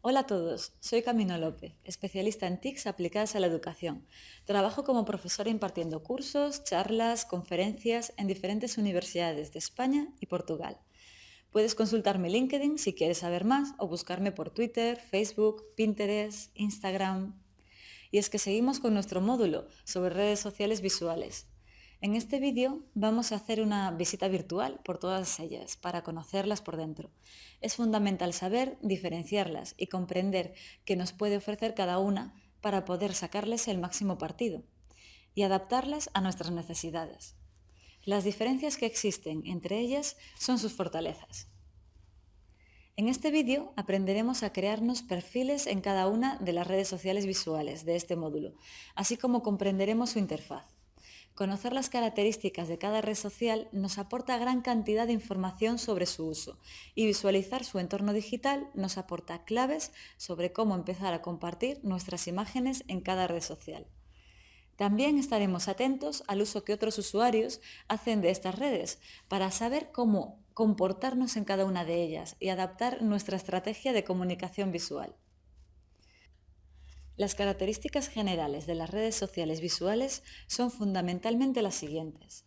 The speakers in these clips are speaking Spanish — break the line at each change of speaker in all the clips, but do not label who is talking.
Hola a todos, soy Camino López, especialista en TICs aplicadas a la educación. Trabajo como profesora impartiendo cursos, charlas, conferencias en diferentes universidades de España y Portugal. Puedes consultar mi LinkedIn si quieres saber más o buscarme por Twitter, Facebook, Pinterest, Instagram. Y es que seguimos con nuestro módulo sobre redes sociales visuales. En este vídeo vamos a hacer una visita virtual por todas ellas para conocerlas por dentro. Es fundamental saber diferenciarlas y comprender qué nos puede ofrecer cada una para poder sacarles el máximo partido y adaptarlas a nuestras necesidades. Las diferencias que existen entre ellas son sus fortalezas. En este vídeo aprenderemos a crearnos perfiles en cada una de las redes sociales visuales de este módulo, así como comprenderemos su interfaz. Conocer las características de cada red social nos aporta gran cantidad de información sobre su uso y visualizar su entorno digital nos aporta claves sobre cómo empezar a compartir nuestras imágenes en cada red social. También estaremos atentos al uso que otros usuarios hacen de estas redes para saber cómo comportarnos en cada una de ellas y adaptar nuestra estrategia de comunicación visual. Las características generales de las redes sociales visuales son fundamentalmente las siguientes.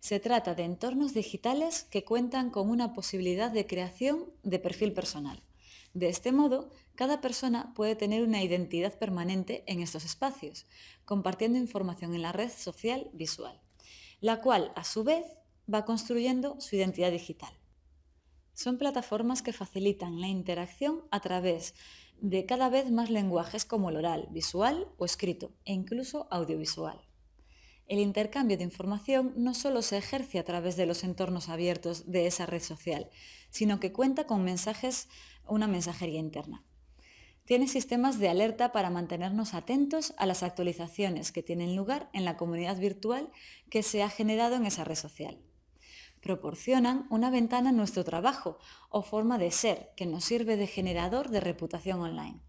Se trata de entornos digitales que cuentan con una posibilidad de creación de perfil personal. De este modo, cada persona puede tener una identidad permanente en estos espacios, compartiendo información en la red social visual, la cual, a su vez, va construyendo su identidad digital. Son plataformas que facilitan la interacción a través de cada vez más lenguajes como el oral, visual o escrito, e incluso audiovisual. El intercambio de información no solo se ejerce a través de los entornos abiertos de esa red social, sino que cuenta con mensajes, una mensajería interna. Tiene sistemas de alerta para mantenernos atentos a las actualizaciones que tienen lugar en la comunidad virtual que se ha generado en esa red social proporcionan una ventana en nuestro trabajo o forma de ser que nos sirve de generador de reputación online.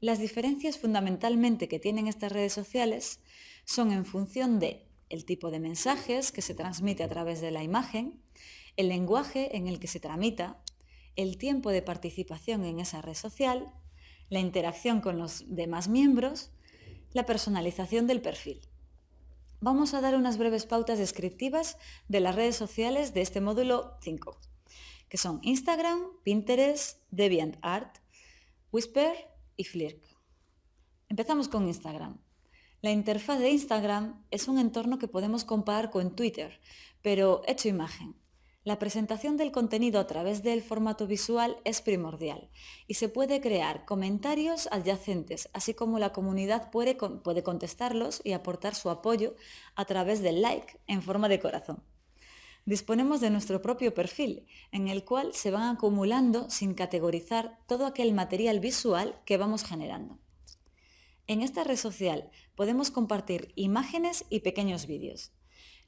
Las diferencias fundamentalmente que tienen estas redes sociales son en función de el tipo de mensajes que se transmite a través de la imagen, el lenguaje en el que se tramita, el tiempo de participación en esa red social, la interacción con los demás miembros, la personalización del perfil vamos a dar unas breves pautas descriptivas de las redes sociales de este módulo 5, que son Instagram, Pinterest, DeviantArt, Whisper y Flirk. Empezamos con Instagram. La interfaz de Instagram es un entorno que podemos comparar con Twitter, pero hecho imagen. La presentación del contenido a través del formato visual es primordial y se puede crear comentarios adyacentes, así como la comunidad puede, puede contestarlos y aportar su apoyo a través del like en forma de corazón. Disponemos de nuestro propio perfil, en el cual se van acumulando sin categorizar todo aquel material visual que vamos generando. En esta red social podemos compartir imágenes y pequeños vídeos.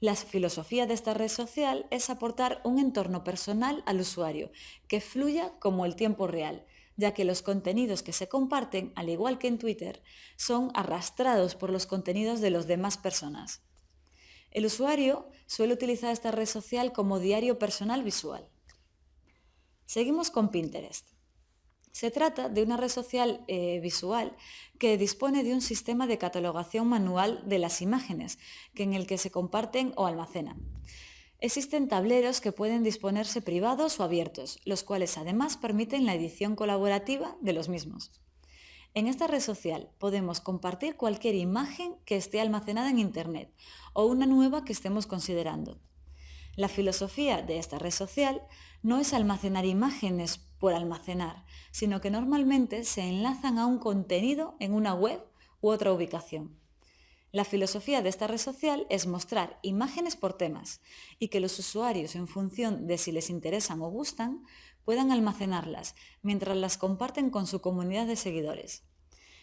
La filosofía de esta red social es aportar un entorno personal al usuario que fluya como el tiempo real, ya que los contenidos que se comparten, al igual que en Twitter, son arrastrados por los contenidos de las demás personas. El usuario suele utilizar esta red social como diario personal visual. Seguimos con Pinterest. Se trata de una red social eh, visual que dispone de un sistema de catalogación manual de las imágenes, que en el que se comparten o almacenan. Existen tableros que pueden disponerse privados o abiertos, los cuales además permiten la edición colaborativa de los mismos. En esta red social podemos compartir cualquier imagen que esté almacenada en Internet o una nueva que estemos considerando. La filosofía de esta red social no es almacenar imágenes por almacenar, sino que normalmente se enlazan a un contenido en una web u otra ubicación. La filosofía de esta red social es mostrar imágenes por temas y que los usuarios, en función de si les interesan o gustan, puedan almacenarlas mientras las comparten con su comunidad de seguidores.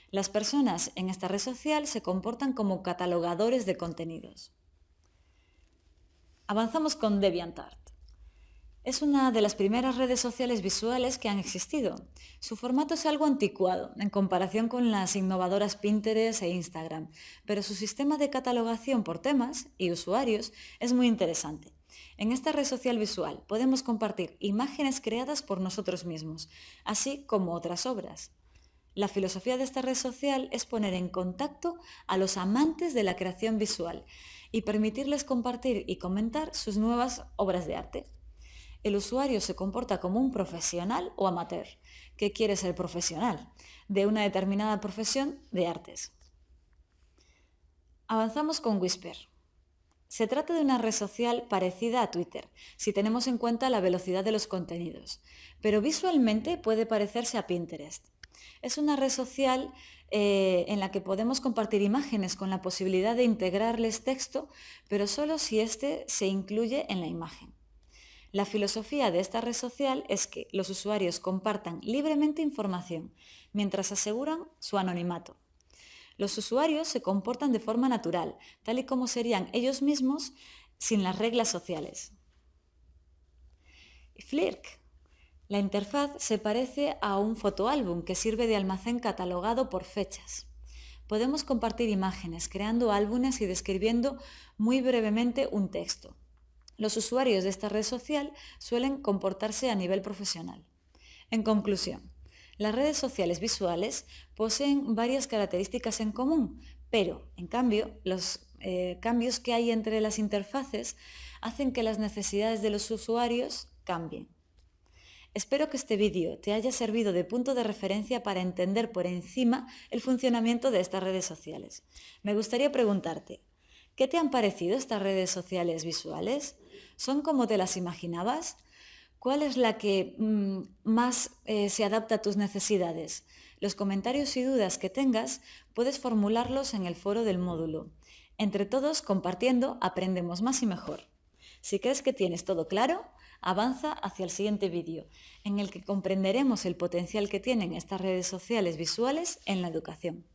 Las personas en esta red social se comportan como catalogadores de contenidos. Avanzamos con DeviantArt. Es una de las primeras redes sociales visuales que han existido. Su formato es algo anticuado en comparación con las innovadoras Pinterest e Instagram, pero su sistema de catalogación por temas y usuarios es muy interesante. En esta red social visual podemos compartir imágenes creadas por nosotros mismos, así como otras obras. La filosofía de esta red social es poner en contacto a los amantes de la creación visual y permitirles compartir y comentar sus nuevas obras de arte. El usuario se comporta como un profesional o amateur, que quiere ser profesional, de una determinada profesión de artes. Avanzamos con Whisper. Se trata de una red social parecida a Twitter, si tenemos en cuenta la velocidad de los contenidos, pero visualmente puede parecerse a Pinterest. Es una red social eh, en la que podemos compartir imágenes con la posibilidad de integrarles texto, pero solo si éste se incluye en la imagen. La filosofía de esta red social es que los usuarios compartan libremente información, mientras aseguran su anonimato. Los usuarios se comportan de forma natural, tal y como serían ellos mismos sin las reglas sociales. Flirk. La interfaz se parece a un fotoálbum que sirve de almacén catalogado por fechas. Podemos compartir imágenes, creando álbumes y describiendo muy brevemente un texto. Los usuarios de esta red social suelen comportarse a nivel profesional. En conclusión, las redes sociales visuales poseen varias características en común, pero, en cambio, los eh, cambios que hay entre las interfaces hacen que las necesidades de los usuarios cambien. Espero que este vídeo te haya servido de punto de referencia para entender por encima el funcionamiento de estas redes sociales. Me gustaría preguntarte, ¿qué te han parecido estas redes sociales visuales? ¿Son como te las imaginabas? ¿Cuál es la que mm, más eh, se adapta a tus necesidades? Los comentarios y dudas que tengas puedes formularlos en el foro del módulo. Entre todos, compartiendo, aprendemos más y mejor. Si crees que tienes todo claro, avanza hacia el siguiente vídeo, en el que comprenderemos el potencial que tienen estas redes sociales visuales en la educación.